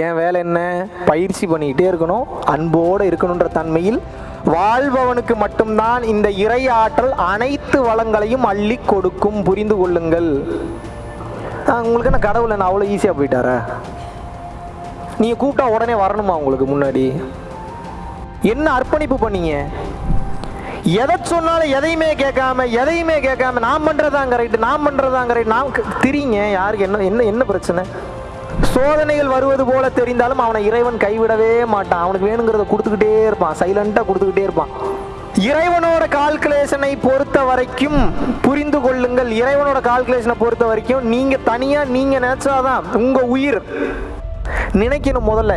என் வேலை என்ன? பயிற்சி பண்ணிக்கிட்டே இருக்கணும். அன்போடு இருக்கணுன்ற தன்மையில் வாழ்பவனுக்கு மட்டும்தான் இந்த இறை ஆற்றல் அனைத்து வளங்களையும் அள்ளி கொடுக்கும் புரிந்து கொள்ளுங்கள். உங்களுக்கு என்ன கடவுள் என்ன அவ்வளோ ஈஸியாக போயிட்டாரா? நீங்கள் கூப்பிட்டா உடனே வரணுமா உங்களுக்கு முன்னாடி? என்ன அர்ப்பணிப்பு பண்ணீங்க? எதை சொன்னாலும் எதையுமே கேட்காம எதையுமே கேட்காம நான் பண்ணுறதாங்க ரைட்டு நான் பண்ணுறதாங்க ரைட்டு நான் திரிங்க. யாருக்கு என்ன என்ன என்ன பிரச்சனை? சோதனைகள் வருவது போல தெரிந்தாலும் அவனை இறைவன் கைவிடவே மாட்டான். அவனுக்கு வேணுங்கிறத கொடுத்துக்கிட்டே இருப்பான். சைலண்டா கொடுத்துக்கிட்டே இருப்பான். இறைவனோட கால்குலேஷனை பொறுத்த வரைக்கும் புரிந்து கொள்ளுங்கள். இறைவனோட கால்குலேஷனை பொறுத்த வரைக்கும் நீங்க தனியா நீங்க நினைச்சாதான் உங்க உயிர் நினைக்கணும் முதல்ல.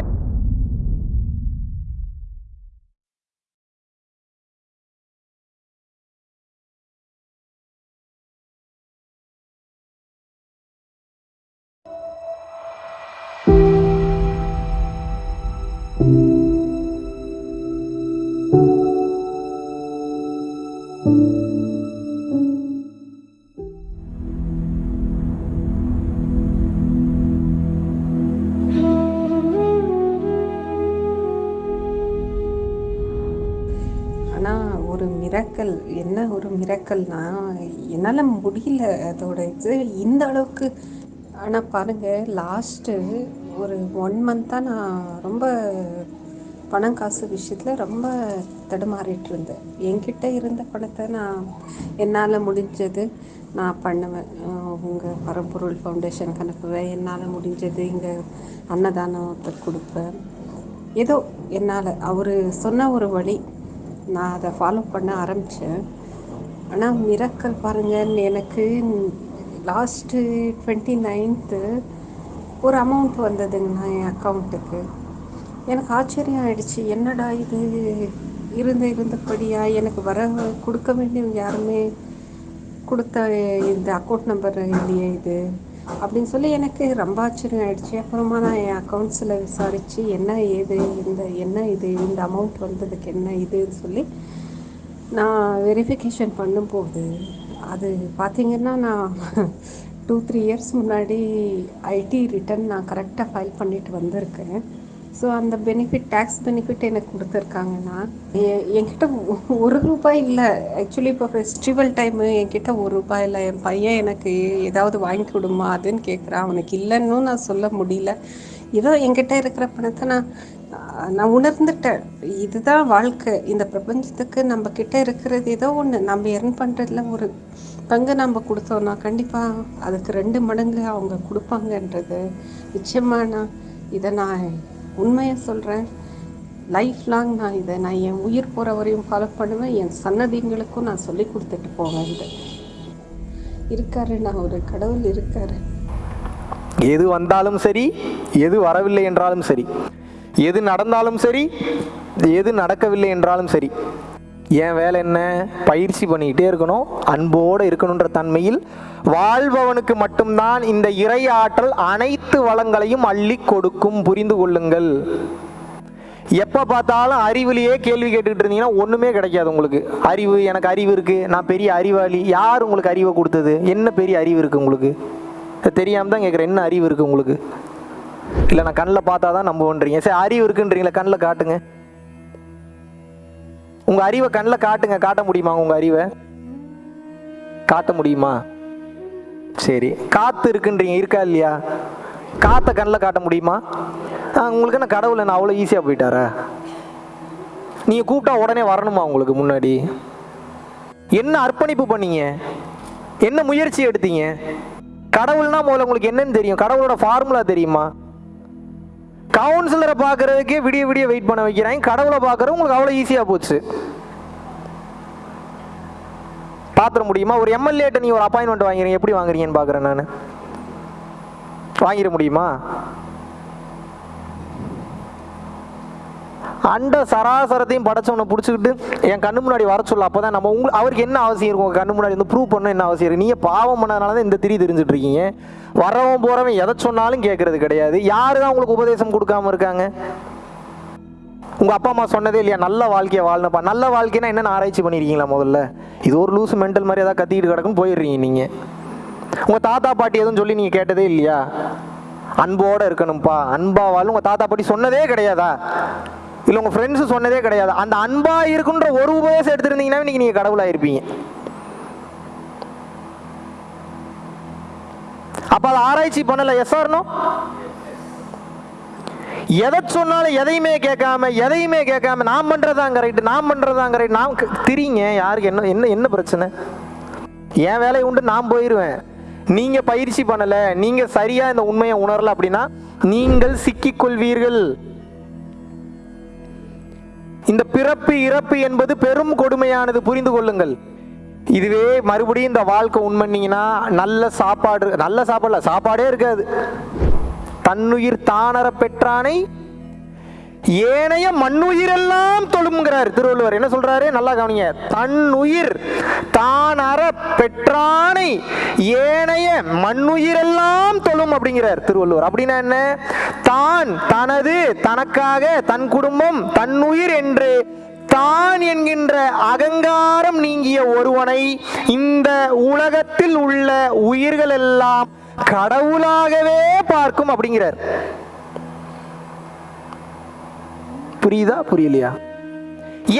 ஒரு மிரக்கல்னா என்னால் முடியல அதோட இது. இந்த அளவுக்கு ஆனால் பாருங்கள் லாஸ்ட்டு ஒரு ஒன் மந்த்தாக நான் ரொம்ப பணம் காசு விஷயத்தில் ரொம்ப தடுமாறிட்டு இருந்தேன். என்கிட்ட இருந்த பணத்தை நான் என்னால் முடிஞ்சது நான் பண்ணுவேன். உங்கள் பரம்பொருள் ஃபவுண்டேஷனுக்கு அனுப்புவேன் என்னால் முடிஞ்சது இங்கே அன்னதானத்தை கொடுப்பேன். ஏதோ என்னால் அவர் சொன்ன ஒரு வழி நான் அதை ஃபாலோ பண்ண ஆரம்பித்தேன் ஆனால் மிரக்கல் பாருங்கள் எனக்கு லாஸ்ட்டு டுவெண்ட்டி நைன்த்து ஒரு அமௌண்ட் வந்ததுங்கண்ணா என் அக்கௌண்ட்டுக்கு எனக்கு ஆச்சரியம் ஆயிடுச்சு என்னடா இது? இருந்த இருந்தபடியா எனக்கு வர கொடுக்க வேண்டியவங்க யாருமே கொடுத்த இந்த அக்கௌண்ட் நம்பர் இல்லையே இது அப்படின்னு சொல்லி எனக்கு ரொம்ப ஆச்சரியம் ஆயிடுச்சு. அப்புறமா நான் என் அக்கௌண்ட்ஸில் விசாரித்து என்ன ஏது இந்த என்ன இது இந்த அமௌண்ட் வந்ததுக்கு என்ன இதுன்னு சொல்லி நான் வெரிஃபிகேஷன் பண்ணும்போது அது பார்த்திங்கன்னா நான் டூ த்ரீ இயர்ஸ் முன்னாடி ஐடி ரிட்டர்ன் நான் கரெக்டாக ஃபைல் பண்ணிட்டு வந்திருக்கேன். ஸோ அந்த பெனிஃபிட் டேக்ஸ் பெனிஃபிட் எனக்கு கொடுத்துருக்காங்கன்னா எ- என்கிட்ட ஒரு ரூபாய் இல்லை. ஆக்சுவலி இப்போ ஃபெஸ்டிவல் டைமு என்கிட்ட ஒரு ரூபாய் இல்லை. என் பையன் எனக்கு ஏதாவது வாங்கி கொடுமா? அதுன்னு கேட்குறான் அவனுக்கு இல்லைன்னு நான் சொல்ல முடியல. ஏதோ என்கிட்ட இருக்கிற பணத்தை நான் நான் உணர்ந்துட்டேன். இதுதான் வாழ்க்கை. இந்த பிரபஞ்சத்துக்கு நம்ம கிட்ட இருக்கிறது ஏதோ ஒன்று நம்ம எர்ன் பண்ணுறதுல ஒரு பங்கு நம்ம கொடுத்தோம்னா கண்டிப்பாக அதுக்கு ரெண்டு மடங்கு அவங்க கொடுப்பாங்கன்றது நிச்சயமாக நான் இதை நான் உண்மையை சொல்கிறேன் லைஃப் லாங் நான் இதை நான் என் உயிர் போகிற வரையும் ஃபாலோ பண்ணுவேன். என் சன்னதிங்களுக்கும் நான் சொல்லி கொடுத்துட்டு போவேன் இதை. இருக்காரு நான் ஒரு கடவுள் இருக்காரு. எது வந்தாலும் சரி எது வரவில்லை என்றாலும் சரி. எது நடந்தாலும் சரி எது நடக்கவில்லை என்றாலும் சரி. என் வேலை என்ன? பயிற்சி பண்ணிக்கிட்டே இருக்கணும். அன்போடு இருக்கணுன்ற தன்மையில் வாழ்பவனுக்கு மட்டும்தான் இந்த இறை ஆற்றல் அனைத்து வளங்களையும் அள்ளி கொடுக்கும் புரிந்து கொள்ளுங்கள். எப்போ பார்த்தாலும் அறிவிலேயே கேள்வி கேட்டுக்கிட்டு இருந்தீங்கன்னா ஒன்றுமே கிடைக்காது உங்களுக்கு. அறிவு எனக்கு அறிவு இருக்குது நான் பெரிய அறிவாளி. யார் உங்களுக்கு அறிவை கொடுத்தது? என்ன பெரிய அறிவு இருக்குது உங்களுக்கு? தெரியாமல் தான் கேட்குறேன் என்ன அறிவு இருக்குது உங்களுக்கு? இல்லை நான் கண்ணில் பார்த்தா தான் நம்புவோன்றீங்க. சரி அறிவு இருக்குன்றீங்களா கண்ணில் காட்டுங்க. உங்கள் அறிவை கண்ணில் காட்டுங்க. காட்ட முடியுமா உங்கள் அறிவை? காட்ட முடியுமா? சரி. காற்று இருக்குன்றீங்க இருக்கா இல்லையா? காற்றை கண்ணில் காட்ட முடியுமா? ஆ, உங்களுக்கு என்ன கடவுள் என்ன அவ்வளோ ஈஸியாக போயிட்டாரா? நீங்கள் கூப்பிட்டா உடனே வரணுமா உங்களுக்கு முன்னாடி? என்ன அர்ப்பணிப்பு பண்ணீங்க? என்ன முயற்சி எடுத்தீங்க? கடவுள்னா முதல்ல உங்களுக்கு என்னன்னு தெரியும். கடவுளோட ஃபார்முலா தெரியுமா? கவுன்சிலரை பார்க்கறதுக்கே விடிய விடிய வெயிட் பண்ண வைக்கிறாங்க கடவுளை பார்க்கறது உங்களுக்கு அவ்வளோ ஈஸியாக போச்சு. பாத்திர முடியுமா? ஒரு எம்எல்ஏட்ட நீ ஒரு அப்பாயின்மெண்ட் வாங்குறீங்க. எப்படி வாங்குறீங்கன்னு பார்க்குறேன் நான். வாங்கிட முடியுமா? அண்ட சராசரத்தையும் படைச்சவனை பிடிச்சிக்கிட்டு என் கண்ணு முன்னாடி வர சொல்ல அப்போ தான் நம்ம உங்க அவருக்கு என்ன அவசியம் இருக்கும்? கண்ணு முன்னாடி வந்து ப்ரூவ் பண்ண என்ன அவசியம் இருக்கு? நீங்கள் பாவம் பண்ணதுனால தான் இந்த திரி தெரிஞ்சுட்டு இருக்கீங்க வரவன் போகிறவன் எதை சொன்னாலும் கேட்கறது கிடையாது. யாரு தான் உங்களுக்கு உபதேசம் கொடுக்காம இருக்காங்க? உங்கள் அப்பா அம்மா சொன்னதே இல்லையா? நல்ல வாழ்க்கையை வாழணும்ப்பா. நல்ல வாழ்க்கைனா என்னென்ன ஆராய்ச்சி பண்ணியிருக்கீங்களா முதல்ல? இது ஒரு லூஸ் மென்டல் மாதிரி ஏதாவது கத்திக்கிட்டு கிடக்குன்னு போயிடுறீங்க நீங்கள் உங்கள் தாத்தா பாட்டி எதுவும் சொல்லி நீங்கள் கேட்டதே இல்லையா? அன்போடு இருக்கணும்ப்பா. அன்பாவாலும் உங்கள் தாத்தா பாட்டி சொன்னதே கிடையாதா? இல்லை உங்க ஃப்ரெண்ட்ஸ் சொன்னதே கிடையாது. அந்த அன்பா இருக்குன்ற ஒரு உபதேசம் எடுத்திருந்தீங்கன்னா இன்றைக்கி நீங்க கடவுளா இருப்பீங்க அப்ப அதை ஆராய்ச்சி பண்ணல. எஸ் ஆர்னோ எதை சொன்னாலும் எதையுமே கேட்காம எதையுமே கேட்காம நான் பண்றதாங்க ரைட்டு நான் பண்றதாங்க ரைட் நான் திரிங்க. யாருக்கு என்ன என்ன என்ன பிரச்சனை? என் வேலையை உண்டு நான் போயிடுவேன் நீங்க பயிற்சி பண்ணல நீங்க சரியா இந்த உண்மையை உணரல அப்படின்னா நீங்கள் சிக்கிக்கொள்வீர்கள். கொள்வீர்கள் இந்த பிறப்பு இறப்பு என்பது பெரும் கொடுமையானது புரிந்து கொள்ளுங்கள். இதுவே மறுபடியும் இந்த வாழ்க்கை உண்மன்னீங்கன்னா நல்ல சாப்பாடு நல்ல சாப்பாடுல சாப்பாடே இருக்காது. தன்னுயிர் தானர பெற்றானை ஏனைய மண்ணுயிரெல்லாம் தொழும்ங்கிறார் திருவள்ளுவர். என்ன சொல்றாரு? நல்லா கவனிங்க. தன்னுயிர் தான் அற பெற்றானை ஏனைய மண்ணுயிரெல்லாம் தொழும் அப்படிங்கிறார் திருவள்ளுவர். அப்படின்னா என்ன? தான் தனது தனக்காக தன் குடும்பம் தன்னுயிர் என்று தான் என்கின்ற அகங்காரம் நீங்கிய ஒருவனை இந்த உலகத்தில் உள்ள உயிர்கள் எல்லாம் கடவுளாகவே பார்க்கும் அப்படிங்கிறார். புரியுதா? புரியலையா?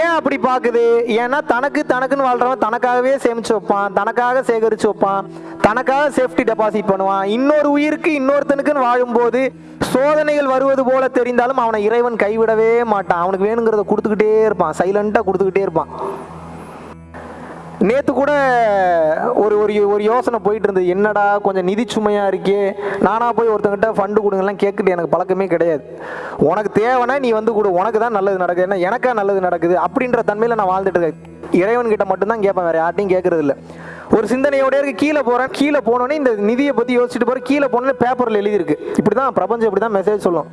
ஏன் அப்படி பார்க்குது? ஏன்னா தனக்கு தனக்குன்னு வாழ்றவன் தனக்காகவே சேமிச்சு வைப்பான் தனக்காக சேகரிச்சு வைப்பான் தனக்காக சேஃப்டி டெபாசிட் பண்ணுவான். இன்னொரு உயிருக்கு இன்னொருத்தனுக்குன்னு வாழும்போது சோதனைகள் வருவது போல தெரிந்தாலும் அவனை இறைவன் கைவிடவே மாட்டான். அவனுக்கு வேணுங்கிறத கொடுத்துக்கிட்டே இருப்பான். சைலண்டாக கொடுத்துக்கிட்டே இருப்பான். நேற்று கூட ஒரு ஒரு ஒரு யோசனை போயிட்டு இருந்தது. என்னடா கொஞ்சம் நிதி சுமையாக இருக்கே. நானாக போய் ஒருத்தங்கிட்ட ஃபண்டு கொடுங்கலாம் கேட்குது எனக்கு பழக்கமே கிடையாது. உனக்கு தேவைன்னா நீ வந்து கொடு. உனக்கு தான் நல்லது நடக்குது. ஏன்னா எனக்கா நல்லது நடக்குது? அப்படின்ற தன்மையில் நான் வாழ்ந்துட்டு இருக்கேன். இறைவன் கிட்ட மட்டும்தான் கேட்பேன் வேற யார்ட்டையும் கேட்கறது இல்லை ஒரு சிந்தனையோட இருக்கு கீழே போறேன் கீழே போனோடனே இந்த நிதியை பத்தி யோசிச்சுட்டு போறேன் கீழே போனோடனே பேப்பர்ல எழுதியிருக்கு. இப்படிதான் பிரபஞ்சம் இப்படிதான் மெசேஜ் சொல்லும்.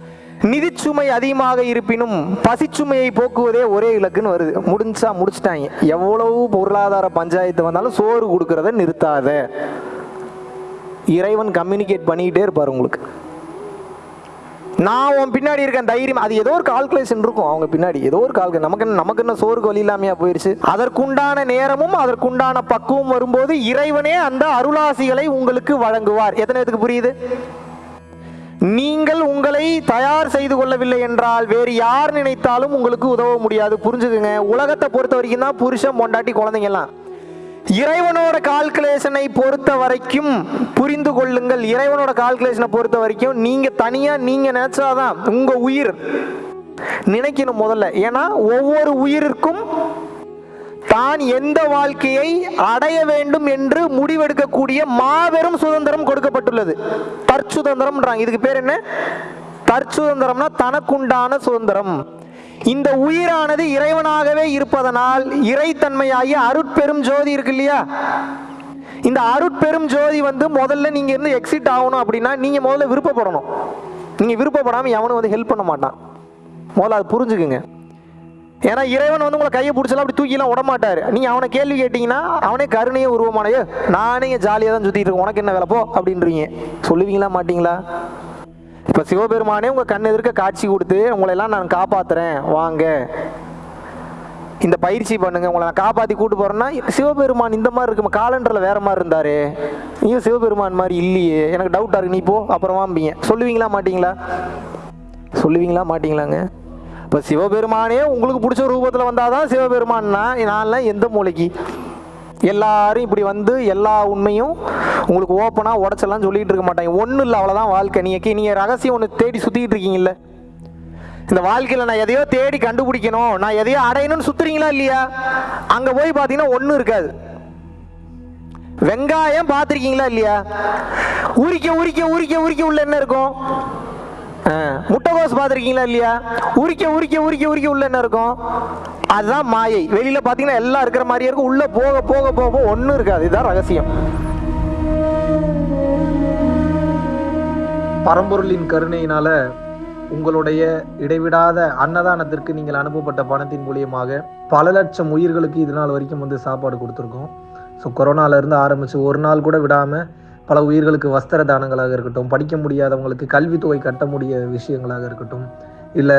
நிதிச்சுமை அதிகமாக இருப்பினும் பசிச்சுமையை போக்குவதே ஒரே இலக்குன்னு வருது. முடிஞ்சா முடிச்சிட்டாங்க. எவ்வளவு பொருளாதார பஞ்சாயத்து வந்தாலும் சோறு கொடுக்கறத நிறுத்தாத. இறைவன் கம்யூனிகேட் பண்ணிக்கிட்டே இருப்பார் உங்களுக்கு. நான் உன் பின்னாடி இருக்கேன் தைரியம். அது ஏதோ ஒரு கால்குலேஷன் இருக்கும். அவங்க பின்னாடி ஏதோ ஒரு கால்கு நமக்கு என்ன நமக்கு என்ன சோறுக்கு வழி இல்லாமையா போயிருச்சு? அதற்குண்டான நேரமும் அதற்குண்டான பக்குவம் வரும்போது இறைவனே அந்த அருளாசிகளை உங்களுக்கு வழங்குவார். எத்தனை பேத்துக்கு புரியுது? நீங்கள் உங்களை தயார் செய்து கொள்ளவில்லை என்றால் வேறு யார் நினைத்தாலும் உங்களுக்கு உதவ முடியாது. புரிஞ்சுக்குங்க. உலகத்தை பொறுத்த வரைக்கும் தான் புருஷன் பொண்டாட்டி குழந்தைங்கலாம் இறைவனோட கால்குலேஷனை பொறுத்த வரைக்கும் புரிந்து கொள்ளுங்கள். இறைவனோட கால்குலேஷனை பொறுத்த வரைக்கும் நீங்க தனியா நீங்க நினைச்சாதான் உங்க உயிர் நினைக்கணும் முதல்ல. ஏன்னா ஒவ்வொரு உயிரிற்கும் தான் எந்த வாழ்க்கையை அடைய வேண்டும் என்று முடிவெடுக்கக்கூடிய மாபெரும் சுதந்திரம் கொடுக்கப்பட்டுள்ளது. தற்சுதந்திரம்ன்றாங்க. இதுக்கு பேர் என்ன? தற்சுதந்திரம்னா தனக்குண்டான சுதந்திரம். இந்த உயிரானது இறைவனாகவே இருப்பதனால் இறைத்தன்மையாகிய அருட்பெரும் ஜோதி இருக்கு இல்லையா இந்த அருட்பெரும் ஜோதி வந்து முதல்ல நீங்க இருந்து எக்ஸிட் ஆகணும் அப்படின்னா நீங்க முதல்ல விருப்பப்படணும். நீங்க விருப்பப்படாம எவனும் வந்து ஹெல்ப் பண்ண மாட்டான். முதல்ல அது புரிஞ்சுக்குங்க. ஏன்னா இறைவன் வந்து உங்களை கையை பிடிச்சலாம் அப்படி தூக்கிலாம் உடமாட்டார் நீங்கள் அவனை கேள்வி கேட்டீங்கன்னா அவனே கருணையே உருவமானையோ நானே ஜாலியாக தான் சுற்றிட்டு இருக்கேன். உனக்கு என்ன வேலைப்போ அப்படின்றீங்க. சொல்லுவீங்களா மாட்டீங்களா? இப்போ சிவபெருமானே உங்கள் கண் எதிர்க்க காட்சி கொடுத்து உங்களை எல்லாம் நான் காப்பாற்றுறேன் வாங்க. இந்த பயிற்சி பண்ணுங்க உங்களை நான் காப்பாற்றி கூட்டு போகிறேன்னா சிவபெருமான் இந்த மாதிரி இருக்கும்? காலண்டரில் வேற மாதிரி இருந்தார். நீங்க சிவபெருமான் மாதிரி இல்லையே. எனக்கு டவுட்டாக இருக்கு. நீ போ அப்புறமாம்பிங்க சொல்லுவீங்களா மாட்டிங்களா? சொல்லுவீங்களா மாட்டிங்களாங்க? இப்போ சிவபெருமானே உங்களுக்கு பிடிச்ச ரூபத்தில் வந்தாதான் சிவபெருமான்னா நான்லாம் எந்த மூளைக்கு எல்லாரும் இப்படி வந்து எல்லா உண்மையும் உங்களுக்கு ஓப்பனாக உடச்செல்லாம் சொல்லிகிட்டு இருக்க மாட்டாங்க. ஒன்றும் இல்லை அவ்வளோதான் வாழ்க்கை. நீங்கள் நீங்கள் ரகசியம் ஒன்று தேடி சுற்றிக்கிட்டு இருக்கீங்கல்ல? இந்த வாழ்க்கையில் நான் எதையோ தேடி கண்டுபிடிக்கணும். நான் எதையோ அடையணும்னு சுற்றுறீங்களா இல்லையா? அங்கே போய் பார்த்தீங்கன்னா ஒன்றும் இருக்காது. வெங்காயம் பார்த்துருக்கீங்களா இல்லையா? உரிக்க உரிக்க உரிக்க உரிக்க உள்ள என்ன இருக்கும்? முட்டைகோஸ் பார்த்துருக்கீங்களா இல்லையா? உரிக்க உரிக்க உரிக்க உரிக்க உள்ள என்ன இருக்கும்? அதுதான் மாயை. வெளியில் பார்த்தீங்கன்னா எல்லாம் இருக்கிற மாதிரியே இருக்கும். உள்ளே போக போக போக ஒன்றும் இருக்காது. இதுதான் ரகசியம். பரம்பொருளின் கருணையினால உங்களுடைய இடைவிடாத அன்னதானத்திற்கு நீங்கள் அனுப்பப்பட்ட பணத்தின் மூலியமாக பல லட்சம் உயிர்களுக்கு இது நாள் வரைக்கும் வந்து சாப்பாடு கொடுத்துருக்கோம். ஸோ கொரோனால இருந்து ஆரம்பிச்சு ஒரு நாள் கூட விடாம பல உயிர்களுக்கு வஸ்திர தானங்களாக இருக்கட்டும் படிக்க முடியாதவங்களுக்கு கல்வித்தொகை கட்ட முடிய விஷயங்களாக இருக்கட்டும் இல்லை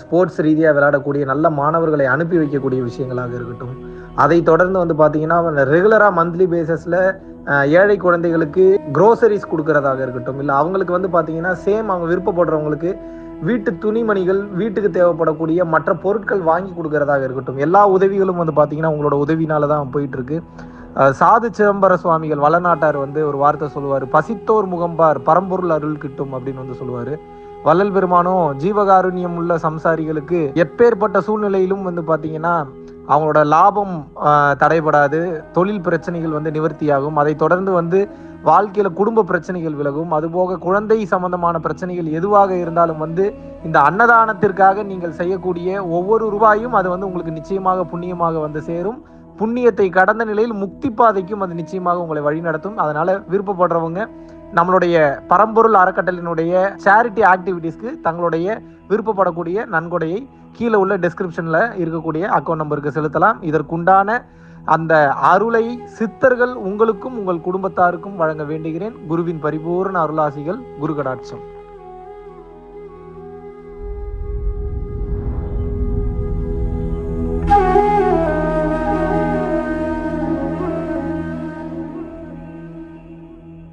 ஸ்போர்ட்ஸ் ரீதியாக விளையாடக்கூடிய நல்ல மாணவர்களை அனுப்பி வைக்கக்கூடிய விஷயங்களாக இருக்கட்டும். அதை தொடர்ந்து வந்து பார்த்தீங்கன்னா ரெகுலராக மந்த்லி பேசஸில் ஏழை குழந்தைகளுக்கு க்ரோசரிஸ் கொடுக்கறதாக இருக்கட்டும். இல்லை அவங்களுக்கு வந்து பார்த்தீங்கன்னா சேம் அவங்க விருப்பப்படுறவங்களுக்கு வீட்டு துணிமணிகள் வீட்டுக்கு தேவைப்படக்கூடிய மற்ற பொருட்கள் வாங்கி கொடுக்கறதாக இருக்கட்டும். எல்லா உதவிகளும் வந்து பார்த்தீங்கன்னா உங்களோட உதவினால தான் போயிட்டு இருக்கு. சாது சிதம்பர சுவாமிகள் வளநாட்டார் வந்து ஒரு வார்த்தை சொல்லுவார். பசித்தோர் முகம்பார் பரம்பொருள் அருள் கிட்டும் அப்படின்னு வந்து சொல்லுவார். வள்ளல் பெருமானும் ஜீவகாருண்யம் உள்ள சம்சாரிகளுக்கு எப்பேற்பட்ட சூழ்நிலையிலும் வந்து பார்த்தீங்கன்னா அவங்களோட லாபம் தடைபடாது தொழில் பிரச்சனைகள் வந்து நிவர்த்தியாகும். அதை தொடர்ந்து வந்து வாழ்க்கையில குடும்ப பிரச்சனைகள் விலகும். அதுபோக குழந்தை சம்பந்தமான பிரச்சனைகள் எதுவாக இருந்தாலும் வந்து இந்த அன்னதானத்திற்காக நீங்கள் செய்யக்கூடிய ஒவ்வொரு ரூபாயும் அது வந்து உங்களுக்கு நிச்சயமாக புண்ணியமாக வந்து சேரும். புண்ணியத்தை கடந்த நிலையில் முக்தி பாதைக்கும் அது நிச்சயமாக உங்களை வழிநடத்தும். அதனால விருப்பப்படுறவங்க நம்மளுடைய பரம்பொருள் அறக்கட்டளினுடைய சேரிட்டி ஆக்டிவிட்டீஸ்க்கு தங்களுடைய விருப்பப்படக்கூடிய நன்கொடையை கீழே உள்ள டிஸ்கிரிப்ஷனில் இருக்கக்கூடிய அக்கௌண்ட் நம்பருக்கு செலுத்தலாம். இதற்குண்டான அந்த அருளை சித்தர்கள் உங்களுக்கும் உங்கள் குடும்பத்தாருக்கும் வழங்க வேண்டுகிறேன். குருவின் பரிபூர்ண அருளாசிகள் குரு கடாட்சம்.